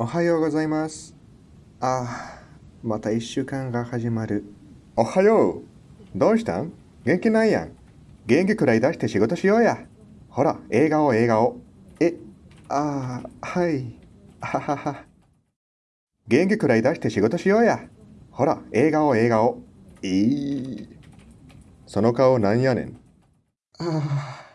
おはようございます。ああ、また一週間が始まる。おはよう。どうしたん？元気ないやん。元気くらい出して仕事しようや。ほら、笑顔笑顔。え、ああ、はい。ははは。元気くらい出して仕事しようや。ほら、笑顔笑顔。いい。その顔なんやねん。ああ。